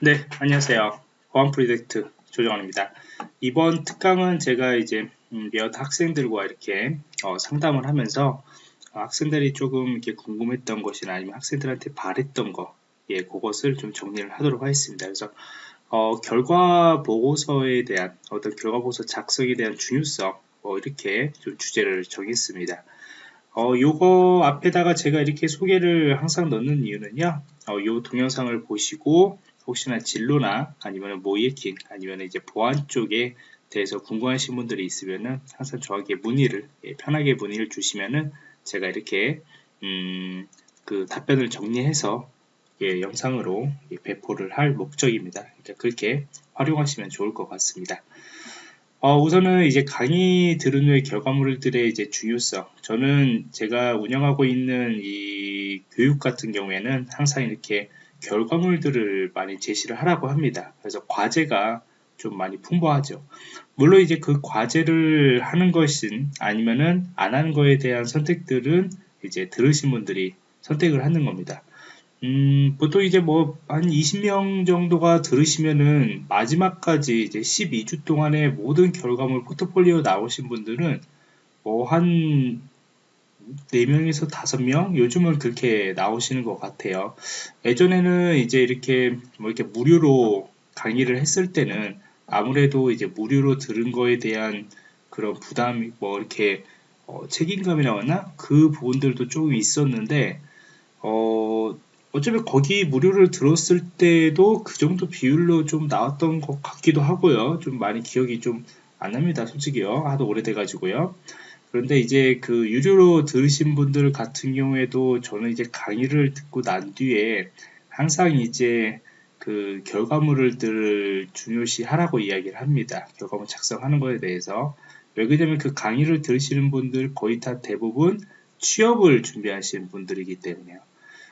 네, 안녕하세요. 보안 프로젝트 조정원입니다. 이번 특강은 제가 이제 음, 몇 학생들과 이렇게 어, 상담을 하면서 어, 학생들이 조금 이렇게 궁금했던 것이나 아니면 학생들한테 바랬던 거, 예, 그것을 좀 정리를 하도록 하겠습니다. 그래서 어, 결과 보고서에 대한 어떤 결과 보고서 작성에 대한 중요성, 뭐 이렇게 좀 주제를 정했습니다. 어, 요거 앞에다가 제가 이렇게 소개를 항상 넣는 이유는요, 어, 요 동영상을 보시고 혹시나 진로나 아니면 모이에킹 아니면 이제 보안 쪽에 대해서 궁금하신 분들이 있으면은 항상 저에게 문의를 예, 편하게 문의를 주시면은 제가 이렇게 음, 그 답변을 정리해서 예, 영상으로 예, 배포를 할 목적입니다. 그러니까 그렇게 활용하시면 좋을 것 같습니다. 어, 우선은 이제 강의 들은 후의 결과물들의 이제 중요성. 저는 제가 운영하고 있는 이 교육 같은 경우에는 항상 이렇게 결과물들을 많이 제시를 하라고 합니다. 그래서 과제가 좀 많이 풍부하죠. 물론 이제 그 과제를 하는 것인 아니면은 안 하는 거에 대한 선택들은 이제 들으신 분들이 선택을 하는 겁니다. 음, 보통 이제 뭐 한 20명 정도가 들으시면은 마지막까지 이제 12주 동안의 모든 결과물 포트폴리오 나오신 분들은 뭐 한 4명에서 5명? 요즘은 그렇게 나오시는 것 같아요. 예전에는 이제 이렇게 뭐 이렇게 무료로 강의를 했을 때는 아무래도 이제 무료로 들은 거에 대한 그런 부담이 뭐 이렇게 어, 책임감이 나왔나? 그 부분들도 조금 있었는데, 어, 어차피 거기 무료를 들었을 때도 그 정도 비율로 좀 나왔던 것 같기도 하고요. 좀 많이 기억이 좀 안 납니다. 솔직히요. 하도 오래돼가지고요. 그런데 이제 그 유료로 들으신 분들 같은 경우에도 저는 이제 강의를 듣고 난 뒤에 항상 이제 그 결과물을 중요시 하라고 이야기를 합니다. 결과물 작성하는 것에 대해서. 왜 그러냐면 그 강의를 들으시는 분들 거의 다 대부분 취업을 준비하시는 분들이기 때문에요.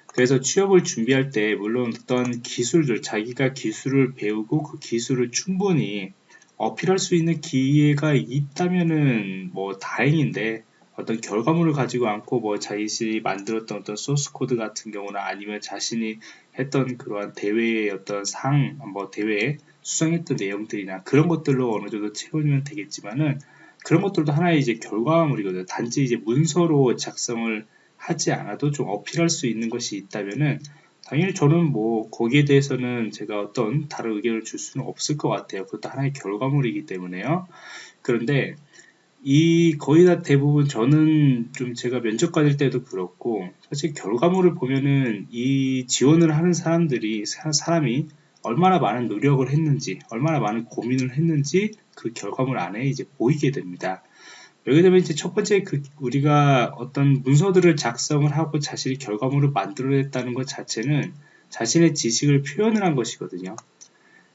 그래서 취업을 준비할 때 물론 어떤 기술들, 자기가 기술을 배우고 그 기술을 충분히 어필할 수 있는 기회가 있다면은 뭐 다행인데 어떤 결과물을 가지고 않고 뭐 자신이 만들었던 어떤 소스 코드 같은 경우나 아니면 자신이 했던 그러한 대회의 어떤 상, 뭐 대회에 수상했던 내용들이나 그런 것들로 어느 정도 채우면 되겠지만은 그런 것들도 하나의 이제 결과물이거든요. 단지 이제 문서로 작성을 하지 않아도 좀 어필할 수 있는 것이 있다면은 당연히 저는 뭐 거기에 대해서는 제가 어떤 다른 의견을 줄 수는 없을 것 같아요. 그것도 하나의 결과물이기 때문에요. 그런데 이 거의 다 대부분 저는 좀 제가 면접 받을 때도 그렇고 사실 결과물을 보면은 이 지원을 하는 사람들이 사람이 얼마나 많은 노력을 했는지 얼마나 많은 고민을 했는지 그 결과물 안에 이제 보이게 됩니다. 되면 이제 첫 번째 그 우리가 어떤 문서들을 작성을 하고 자신이 결과물을 만들어냈다는 것 자체는 자신의 지식을 표현을 한 것이거든요.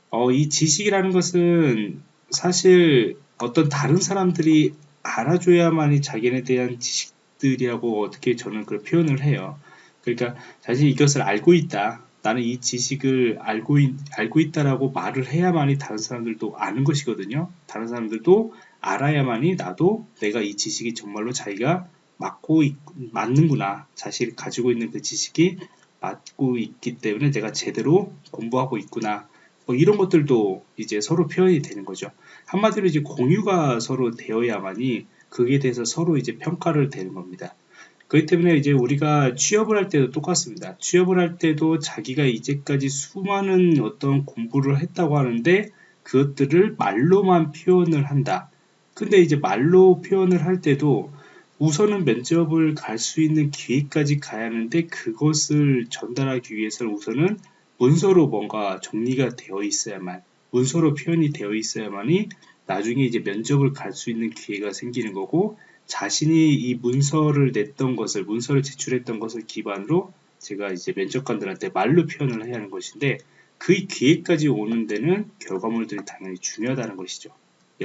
어, 이 지식이라는 것은 사실 어떤 다른 사람들이 알아줘야만이 자기네 대한 지식들이라고 어떻게 저는 그걸 표현을 해요. 그러니까 사실 이것을 알고 있다. 나는 이 지식을 알고, 있, 알고 있다라고 말을 해야만이 다른 사람들도 아는 것이거든요. 다른 사람들도 알아야만이 나도 내가 이 지식이 정말로 자기가 맞고 있, 맞는구나. 자신이 가지고 있는 그 지식이 맞고 있기 때문에 내가 제대로 공부하고 있구나. 뭐 이런 것들도 이제 서로 표현이 되는 거죠. 한마디로 이제 공유가 서로 되어야만이 그에 대해서 서로 이제 평가를 되는 겁니다. 그렇기 때문에 이제 우리가 취업을 할 때도 똑같습니다. 취업을 할 때도 자기가 이제까지 수많은 어떤 공부를 했다고 하는데 그것들을 말로만 표현을 한다. 근데 이제 말로 표현을 할 때도 우선은 면접을 갈 수 있는 기회까지 가야 하는데 그것을 전달하기 위해서는 우선은 문서로 뭔가 정리가 되어 있어야만 문서로 표현이 되어 있어야만이 나중에 이제 면접을 갈 수 있는 기회가 생기는 거고 자신이 이 문서를 냈던 것을 문서를 제출했던 것을 기반으로 제가 이제 면접관들한테 말로 표현을 해야 하는 것인데 그 기회까지 오는 데는 결과물들이 당연히 중요하다는 것이죠.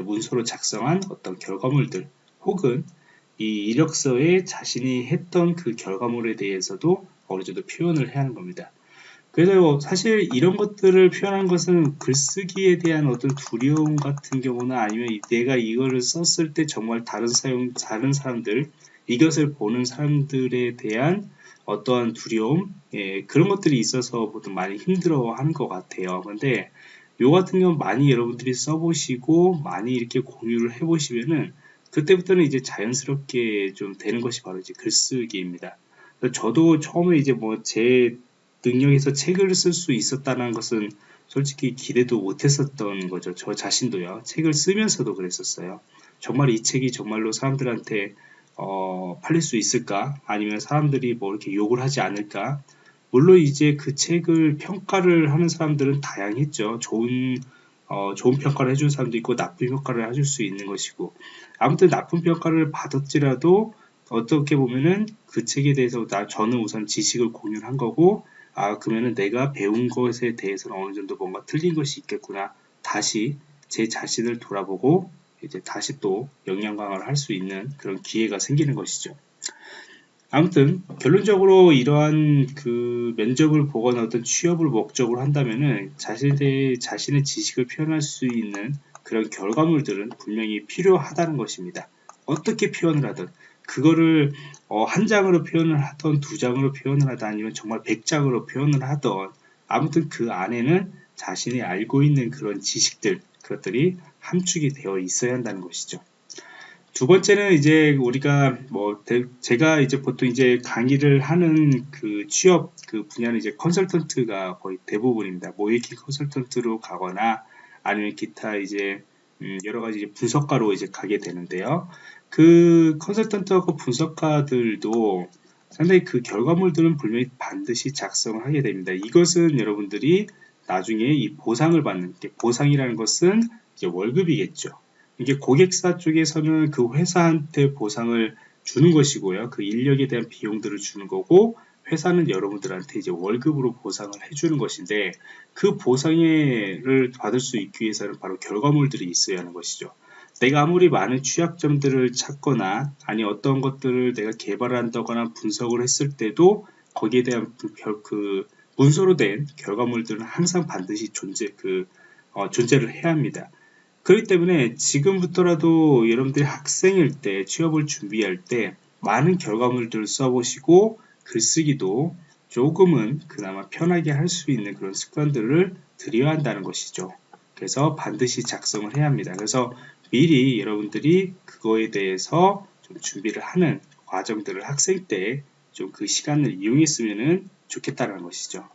문서로 작성한 어떤 결과물들 혹은 이 이력서에 자신이 했던 그 결과물에 대해서도 어느 정도 표현을 해야 하는 겁니다. 그래서 사실 이런 것들을 표현한 것은 글쓰기에 대한 어떤 두려움 같은 경우나 아니면 내가 이거를 썼을 때 정말 다른 사용, 다른 사람들, 이것을 보는 사람들에 대한 어떠한 두려움 예, 그런 것들이 있어서 보통 많이 힘들어하는 것 같아요. 근데 요 같은 경우 많이 여러분들이 써보시고 많이 이렇게 공유를 해보시면은 그때부터는 이제 자연스럽게 좀 되는 것이 바로 이제 글쓰기입니다. 저도 처음에 이제 뭐 제 능력에서 책을 쓸 수 있었다는 것은 솔직히 기대도 못했었던 거죠. 저 자신도요. 책을 쓰면서도 그랬었어요. 정말 이 책이 정말로 사람들한테 어, 팔릴 수 있을까? 아니면 사람들이 뭐 이렇게 욕을 하지 않을까? 물론 이제 그 책을 평가를 하는 사람들은 다양했죠. 좋은 어, 좋은 평가를 해준 사람도 있고 나쁜 평가를 해줄 수 있는 것이고 아무튼 나쁜 평가를 받았지라도 어떻게 보면은 그 책에 대해서 나 저는 우선 지식을 공유한 거고 아 그러면은 내가 배운 것에 대해서는 어느 정도 뭔가 틀린 것이 있겠구나 다시 제 자신을 돌아보고 이제 다시 또 역량 강화를 할 수 있는 그런 기회가 생기는 것이죠. 아무튼 결론적으로 이러한 그 면접을 보거나 어떤 취업을 목적으로 한다면은 자신의 자신의 지식을 표현할 수 있는 그런 결과물들은 분명히 필요하다는 것입니다. 어떻게 표현을 하든 그거를 어, 한 장으로 표현을 하던 두 장으로 표현을 하든 아니면 정말 백 장으로 표현을 하던 아무튼 그 안에는 자신이 알고 있는 그런 지식들 그것들이 함축이 되어 있어야 한다는 것이죠. 두 번째는 이제 우리가 뭐 제가 이제 보통 이제 강의를 하는 그 취업 그 분야는 이제 컨설턴트가 거의 대부분입니다. 모이킹 컨설턴트로 가거나 아니면 기타 이제 음 여러 가지 분석가로 이제 가게 되는데요. 그 컨설턴트하고 분석가들도 상당히 그 결과물들은 분명히 반드시 작성을 하게 됩니다. 이것은 여러분들이 나중에 이 보상을 받는 보상이라는 것은 월급이겠죠. 이게 고객사 쪽에서는 그 회사한테 보상을 주는 것이고요. 그 인력에 대한 비용들을 주는 거고 회사는 여러분들한테 이제 월급으로 보상을 해주는 것인데 그 보상을 받을 수 있기 위해서는 바로 결과물들이 있어야 하는 것이죠. 내가 아무리 많은 취약점들을 찾거나 아니 어떤 것들을 내가 개발한다거나 분석을 했을 때도 거기에 대한 그 문서로 된 결과물들은 항상 반드시 존재 그 어, 존재를 해야 합니다. 그렇기 때문에 지금부터라도 여러분들이 학생일 때 취업을 준비할 때 많은 결과물들을 써보시고 글쓰기도 조금은 그나마 편하게 할 수 있는 그런 습관들을 들여야 한다는 것이죠. 그래서 반드시 작성을 해야 합니다. 그래서 미리 여러분들이 그거에 대해서 좀 준비를 하는 과정들을 학생 때 좀 그 시간을 이용했으면 좋겠다는 것이죠.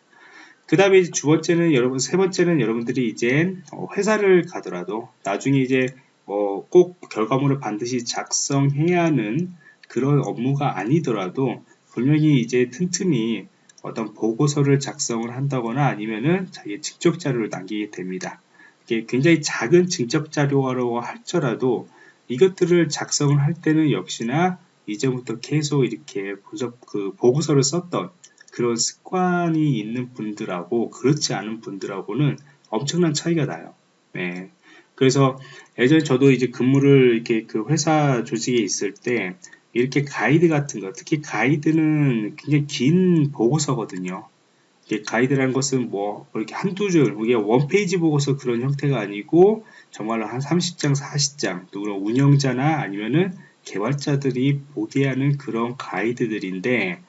그 다음에 두 번째는 여러분, 세 번째는 여러분들이 이제 어, 회사를 가더라도 나중에 이제 어, 꼭 결과물을 반드시 작성해야 하는 그런 업무가 아니더라도 분명히 이제 튼튼히 어떤 보고서를 작성을 한다거나 아니면은 자기 직접 자료를 남기게 됩니다. 이게 굉장히 작은 직접 자료라고 할지라도 이것들을 작성을 할 때는 역시나 이제부터 계속 이렇게 분석 그 보고서를 썼던 그런 습관이 있는 분들하고 그렇지 않은 분들하고는 엄청난 차이가 나요. 네. 그래서 예전에 저도 이제 근무를 이렇게 그 회사 조직에 있을 때 이렇게 가이드 같은 거, 특히 가이드는 굉장히 긴 보고서거든요. 가이드라는 것은 뭐 이렇게 한두 줄, 이게 원페이지 보고서 그런 형태가 아니고 정말로 한 30장, 40장, 또 그런 운영자나 아니면은 개발자들이 보게 하는 그런 가이드들인데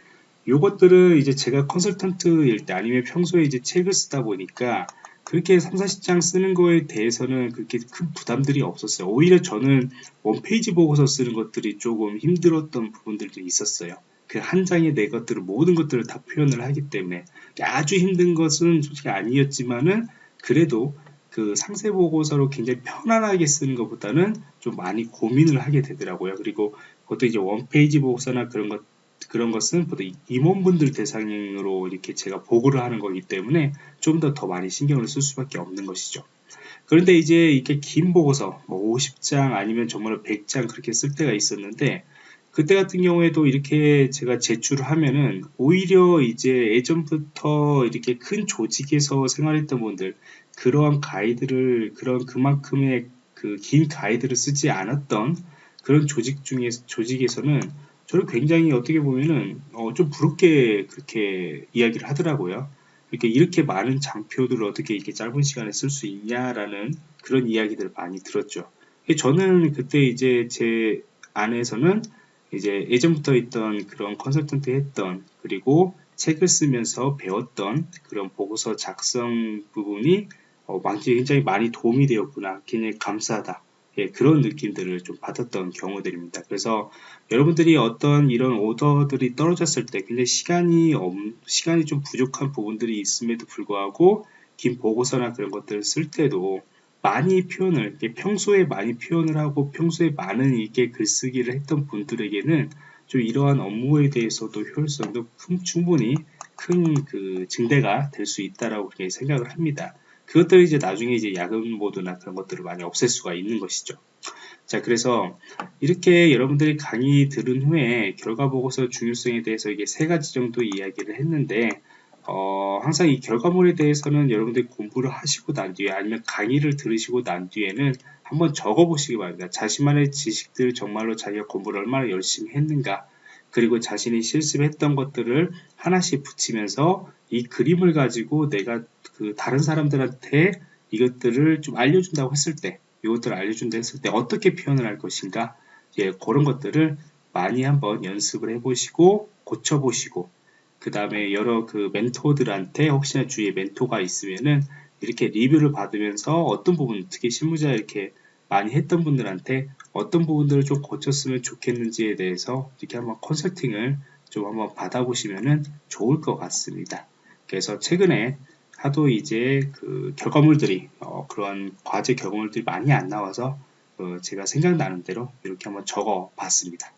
요것들은 이제 제가 컨설턴트일 때 아니면 평소에 이제 책을 쓰다 보니까 그렇게 3, 40장 쓰는 거에 대해서는 그렇게 큰 부담들이 없었어요. 오히려 저는 원페이지 보고서 쓰는 것들이 조금 힘들었던 부분들도 있었어요. 그 한 장에 내 것들을 모든 것들을 다 표현을 하기 때문에 아주 힘든 것은 솔직히 아니었지만은 그래도 그 상세 보고서로 굉장히 편안하게 쓰는 것보다는 좀 많이 고민을 하게 되더라고요. 그리고 그것도 이제 원페이지 보고서나 그런 것 그런 것은 보통 임원분들 대상으로 이렇게 제가 보고를 하는 거기 때문에 좀더더 많이 신경을 쓸 수밖에 없는 것이죠. 그런데 이제 이렇게 긴 보고서 뭐 50장 아니면 정말 100장 그렇게 쓸 때가 있었는데 그때 같은 경우에도 이렇게 제가 제출을 하면은 오히려 이제 예전부터 이렇게 큰 조직에서 생활했던 분들 그러한 가이드를 그런 그만큼의 그 긴 가이드를 쓰지 않았던 그런 조직 중에 조직에서는 저를 굉장히 어떻게 보면은 어, 좀 부럽게 그렇게 이야기를 하더라고요. 이렇게 이렇게 많은 장표들을 어떻게 이렇게 짧은 시간에 쓸 수 있냐라는 그런 이야기들을 많이 들었죠. 저는 그때 이제 제 안에서는 이제 예전부터 있던 그런 컨설턴트 했던 그리고 책을 쓰면서 배웠던 그런 보고서 작성 부분이 어, 굉장히 많이 도움이 되었구나. 굉장히 감사하다. 예, 그런 느낌들을 좀 받았던 경우들입니다. 그래서 여러분들이 어떤 이런 오더들이 떨어졌을 때 굉장히 시간이 없, 시간이 좀 부족한 부분들이 있음에도 불구하고 긴 보고서나 그런 것들을 쓸 때도 많이 표현을 평소에 많이 표현을 하고 평소에 많은 이게 글쓰기를 했던 분들에게는 좀 이러한 업무에 대해서도 효율성도 큰, 충분히 큰 그 증대가 될 수 있다라고 그렇게 생각을 합니다. 그것들이 이제 나중에 이제 야근 모드나 그런 것들을 많이 없앨 수가 있는 것이죠. 자, 그래서 이렇게 여러분들이 강의 들은 후에 결과 보고서 중요성에 대해서 이게 세 가지 정도 이야기를 했는데, 어, 항상 이 결과물에 대해서는 여러분들이 공부를 하시고 난 뒤에 아니면 강의를 들으시고 난 뒤에는 한번 적어 보시기 바랍니다. 자신만의 지식들 정말로 자기가 공부를 얼마나 열심히 했는가, 그리고 자신이 실습했던 것들을 하나씩 붙이면서 이 그림을 가지고 내가 그 다른 사람들한테 이것들을 좀 알려준다고 했을 때, 이것들을 알려준다 했을 때 어떻게 표현을 할 것인가, 예, 그런 것들을 많이 한번 연습을 해보시고 고쳐보시고 그 다음에 여러 그 멘토들한테 혹시나 주위에 멘토가 있으면은 이렇게 리뷰를 받으면서 어떤 부분 특히 실무자 이렇게 많이 했던 분들한테 어떤 부분들을 좀 고쳤으면 좋겠는지에 대해서 이렇게 한번 컨설팅을 좀 한번 받아보시면 좋을 것 같습니다. 그래서 최근에 하도 이제 그 결과물들이 어, 그런 과제 결과물들이 많이 안 나와서 어, 제가 생각나는 대로 이렇게 한번 적어 봤습니다.